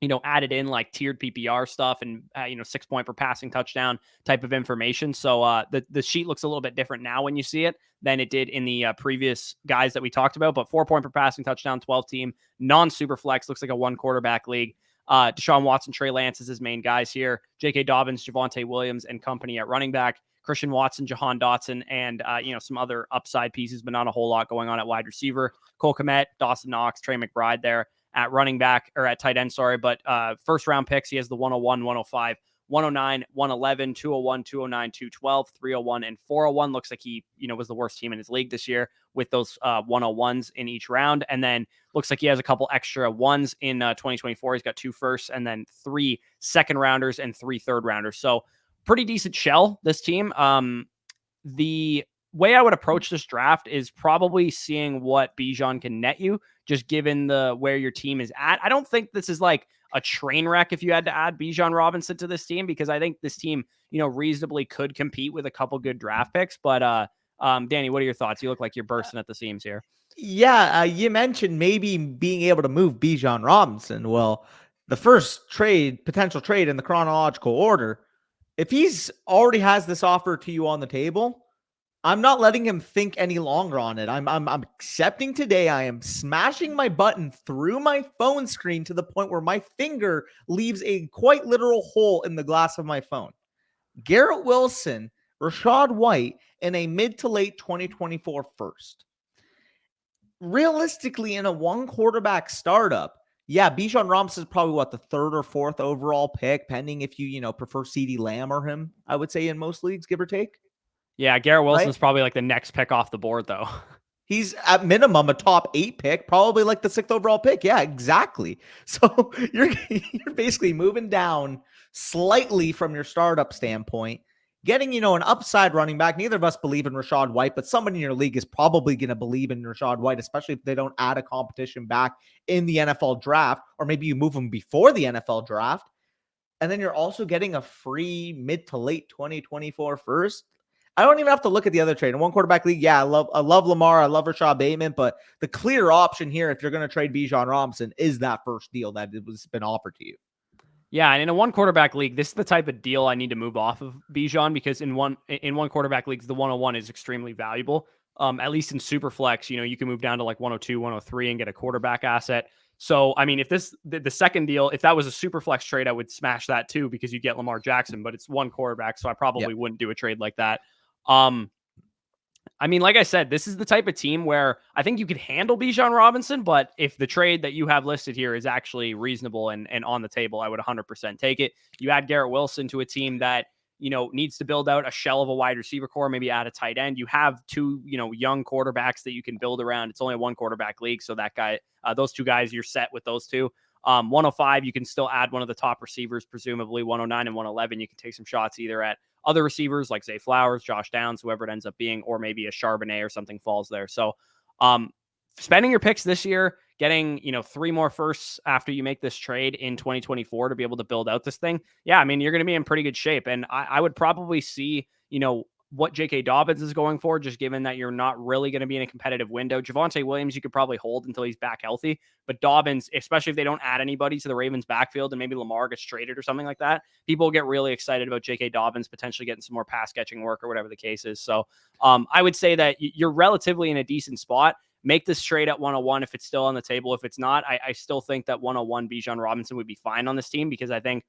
you know, added in like tiered PPR stuff and uh, you know six point per passing touchdown type of information. So uh, the the sheet looks a little bit different now when you see it than it did in the uh, previous guys that we talked about. But four point per passing touchdown, twelve team, non super flex looks like a one quarterback league. Uh, Deshaun Watson, Trey Lance is his main guys here. J.K. Dobbins, Javonte Williams, and company at running back. Christian Watson, Jahan Dotson, and uh, you know some other upside pieces, but not a whole lot going on at wide receiver. Cole Kmet, Dawson Knox, Trey McBride there at running back or at tight end, sorry. But uh, first round picks, he has the 101, 105, 109, 111, 201, 209, 212, 301, and 401. Looks like he, you know, was the worst team in his league this year with those uh, 101s in each round. And then looks like he has a couple extra ones in uh, 2024. He's got two firsts and then three second rounders and three third rounders. So pretty decent shell, this team. Um, the way I would approach this draft is probably seeing what Bijan can net you, just given the where your team is at. I don't think this is like a train wreck if you had to add Bijan Robinson to this team because I think this team, you know, reasonably could compete with a couple good draft picks. But uh, um, Danny, what are your thoughts? You look like you're uh, bursting at the seams here. Yeah, uh, you mentioned maybe being able to move Bijan Robinson. Well, the first trade, potential trade in the chronological order, if he's already has this offer to you on the table I'm not letting him think any longer on it. I'm, I'm I'm accepting today. I am smashing my button through my phone screen to the point where my finger leaves a quite literal hole in the glass of my phone. Garrett Wilson, Rachaad White, in a mid to late 2024 first. Realistically, in a one quarterback startup, yeah, Bijan Robinson is probably what the third or fourth overall pick, pending if you you know prefer CeeDee Lamb or him. I would say in most leagues, give or take. Yeah, Garrett Wilson's right? probably like the next pick off the board, though. [laughs] He's at minimum a top eight pick, probably like the sixth overall pick. Yeah, exactly. [laughs] So [laughs] you're you're basically moving down slightly from your startup standpoint, getting you know an upside running back. Neither of us believe in Rachaad White, but somebody in your league is probably going to believe in Rachaad White, especially if they don't add a competition back in the NFL draft, or maybe you move them before the NFL draft. And then you're also getting a free mid to late 2024 first. I don't even have to look at the other trade. In one quarterback league, yeah, I love I love Lamar, I love Rashod Bateman, but the clear option here, if you're going to trade Bijan Robinson, is that first deal that it was been offered to you. Yeah, and in a one quarterback league, this is the type of deal I need to move off of Bijan because in one in one quarterback leagues, the 101 is extremely valuable. Um, at least in super flex, you know, you can move down to like 102, 103 and get a quarterback asset. So, I mean, if this the, the, second deal, if that was a super flex trade, I would smash that too because you get Lamar Jackson, but it's one quarterback, so I probably yep. wouldn't do a trade like that. Um, I mean, like I said, this is the type of team where I think you could handle Bijan Robinson, but if the trade that you have listed here is actually reasonable and, and on the table, I would 100% take it. You add Garrett Wilson to a team that, you know, needs to build out a shell of a wide receiver core, maybe add a tight end. You have two, you know, young quarterbacks that you can build around. It's only a one quarterback league. So that guy, uh, those two guys, you're set with those two. Um, 105, you can still add one of the top receivers, presumably 109 and 111. You can take some shots either at other receivers like Zay Flowers, Josh Downs, whoever it ends up being, or maybe a Charbonnet or something falls there. So, um, spending your picks this year, getting, you know, three more firsts after you make this trade in 2024 to be able to build out this thing. Yeah, I mean, you're going to be in pretty good shape. And I, I would probably see, you know, what J.K. Dobbins is going for, just given that you're not really going to be in a competitive window. Javonte Williams, you could probably hold until he's back healthy. But Dobbins, especially if they don't add anybody to the Ravens backfield and maybe Lamar gets traded or something like that, people get really excited about J.K. Dobbins potentially getting some more pass catching work or whatever the case is. So um, I would say that you're relatively in a decent spot. Make this trade at 101 if it's still on the table. If it's not, I, I still think that 101 Bijan Robinson would be fine on this team because I think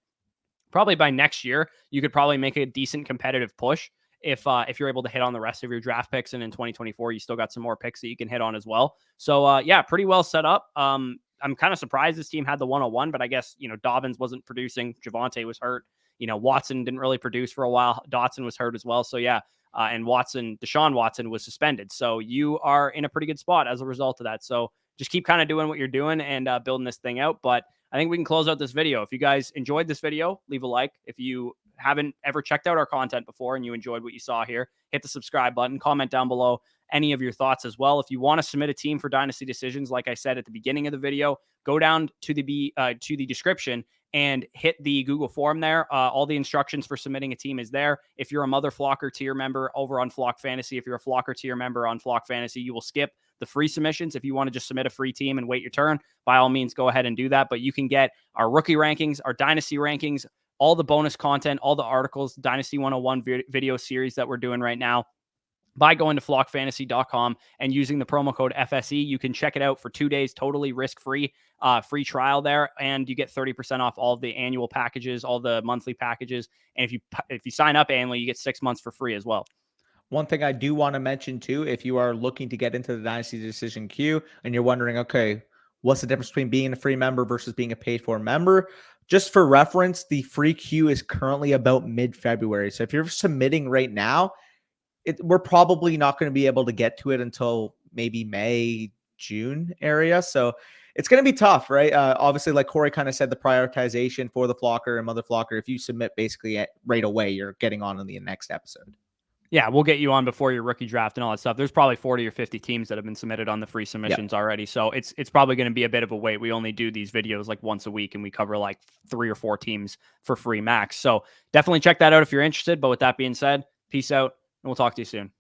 probably by next year you could probably make a decent competitive push if uh, if you're able to hit on the rest of your draft picks, and in 2024 you still got some more picks that you can hit on as well. So uh, yeah, pretty well set up. Um, I'm kind of surprised this team had the 101, but I guess you know Dobbins wasn't producing. Javonte was hurt. You know Watson didn't really produce for a while. Dotson was hurt as well. So yeah, uh, and Watson, Deshaun Watson was suspended. So you are in a pretty good spot as a result of that. So just keep kind of doing what you're doing and uh, building this thing out. But I think we can close out this video. If you guys enjoyed this video, leave a like. If you haven't ever checked out our content before and you enjoyed what you saw here, hit the subscribe button, comment down below any of your thoughts as well. If you want to submit a team for dynasty decisions, like I said at the beginning of the video, go down to the B, uh, to the description and hit the Google form there. Uh, all the instructions for submitting a team is there. If you're a Mother Flocker tier member over on Flock Fantasy, if you're a Flocker tier member on Flock Fantasy, you will skip the free submissions. If you want to just submit a free team and wait your turn, by all means, go ahead and do that. But you can get our rookie rankings, our dynasty rankings, all the bonus content, all the articles, Dynasty 101 video series that we're doing right now by going to flockfantasy.com and using the promo code FSE. You can check it out for two days, totally risk free, uh, free trial there, and you get 30% off all the annual packages, all the monthly packages. And if you if you sign up annually, you get six months for free as well. One thing I do want to mention too, if you are looking to get into the Dynasty Decision queue and you're wondering, okay, what's the difference between being a free member versus being a paid for member? Just for reference, the free queue is currently about mid February. So if you're submitting right now, it, we're probably not going to be able to get to it until maybe May, June area. So it's going to be tough, right? Uh, obviously, like Corey kind of said, the prioritization for the flocker and mother flocker, if you submit basically right away, you're getting on in the next episode. Yeah, we'll get you on before your rookie draft and all that stuff. There's probably 40 or 50 teams that have been submitted on the free submissions yep. already. So it's it's probably going to be a bit of a wait. We only do these videos like once a week and we cover like three or four teams for free max. So definitely check that out if you're interested. But with that being said, peace out and we'll talk to you soon.